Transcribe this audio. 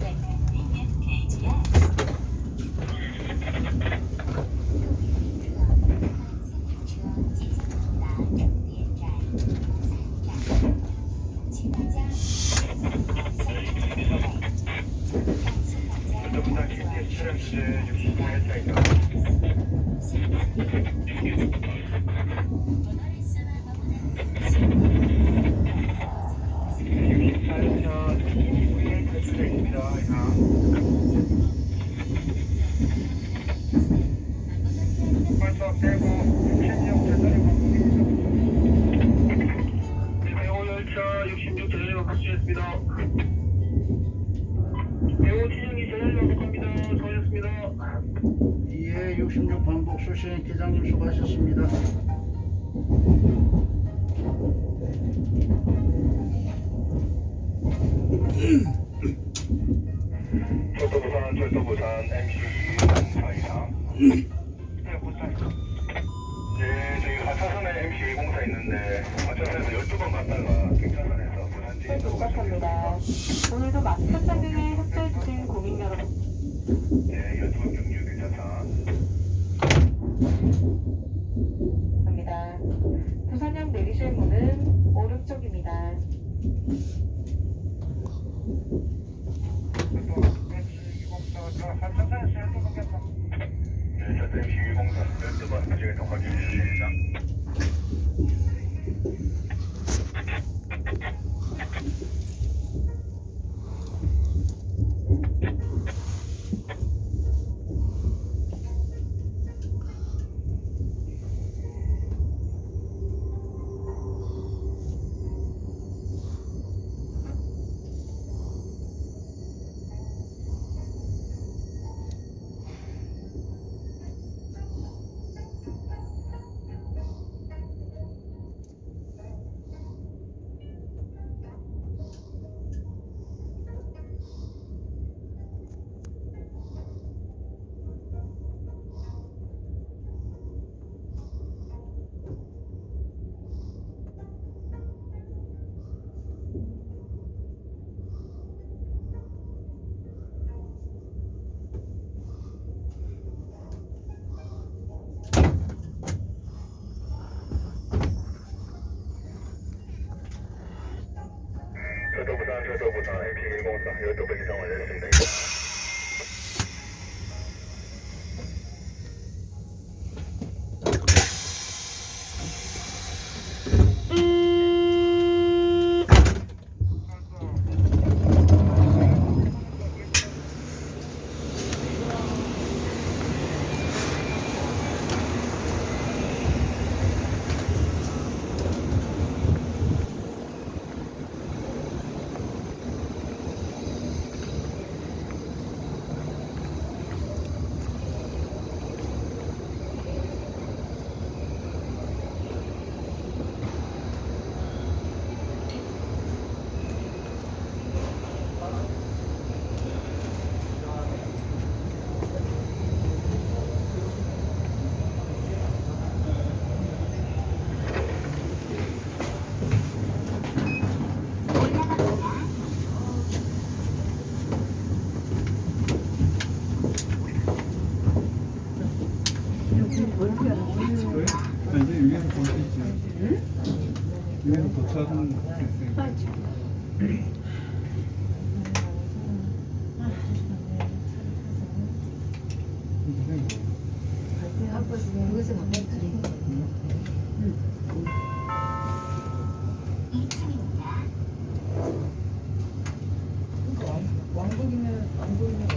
本人终点站终点站66 반복 수신 기장님 수고하셨습니다. 철도부산 철도부산 MC 공사이상 네 부산 네 저희 하차선에 MC 공사 있는데 하차선에서 12번 갔다가 경찰관에서 부산 네, 지인도 부탁합니다. 오늘도 마스크 착용에 협조해주신 고객 여러분 네 12번 경유 괜찮다 감사합니다. 부산역 내리실 문은 오른쪽입니다. 하차선에서 12번 갔다 네 저도 MC 공사 12번 나중에 더 확인해 주십니다 철도부산 철도부산 MC 공사 12번 이상 완료했습 이제 위에서 볼 수 있지. 위에서 도착은 됐으니까. 왕복이면 안 보이면